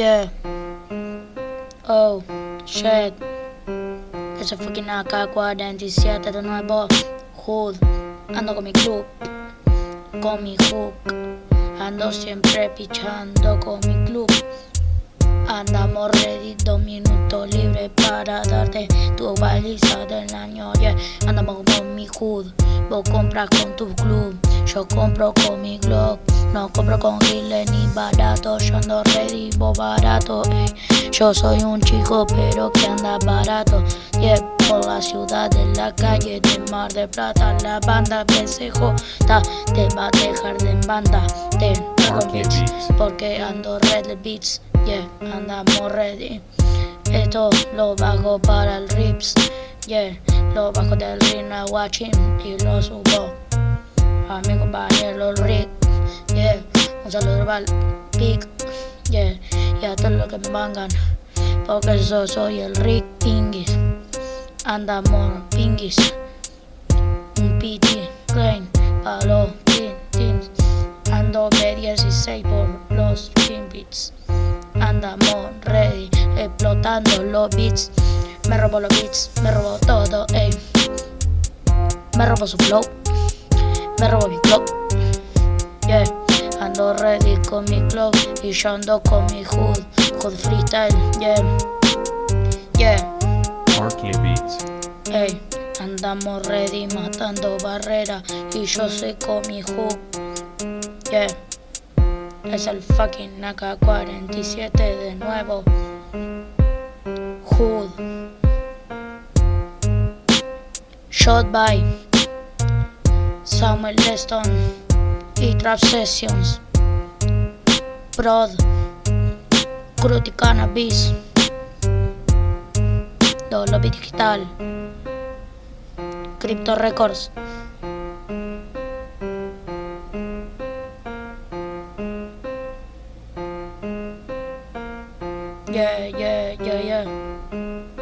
Yeah. Oh, shit. Ese fucking AK-47 de nuevo. Hood. Ando con mi club. Con mi hook. Ando siempre pichando con mi club. Andamos ready, dos minutos libres para darte tu baliza del año. Yeah, andamos con mi hood, vos compras con tu club. Yo compro con mi globe, no compro con giles ni barato. Yo ando ready, vos barato. Yo soy un chico, pero que anda barato. Yeah, por la ciudad, de la calle, de Mar de Plata. La banda BCJ te va a dejar de banda. Te porque ando red beats. Yeah, andamos ready. Esto lo bajo para el rips. Yeah, lo bajo del Rina Watching y lo subo a mi compañero Rick. Yeah, un saludo el Pic. Yeah, y a todos los que me vangan. Porque yo soy el Rick Pingis. Andamos Pingis. Un PT Klein para los teams. Ando B16 por los beats andamos ready, explotando los beats. Me robo los beats, me robo todo, ey. Me robo su flow, me robo mi club. Yeah, ando ready con mi club y yo ando con mi hood, hood freestyle, yeah. Yeah. Beats. Ey, andamos ready matando barreras y yo soy con mi hood. Yeah. Es el fucking AK-47 de nuevo. Hood. Shot by Samuel Leston y Trap Sessions. Prod. Cruty Cannabis. Lobby Digital. Crypto Records. Yeah, yeah, yeah, yeah.